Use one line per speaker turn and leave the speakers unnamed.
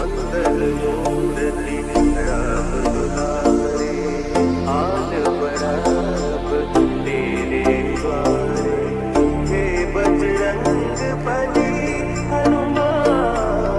Sunday.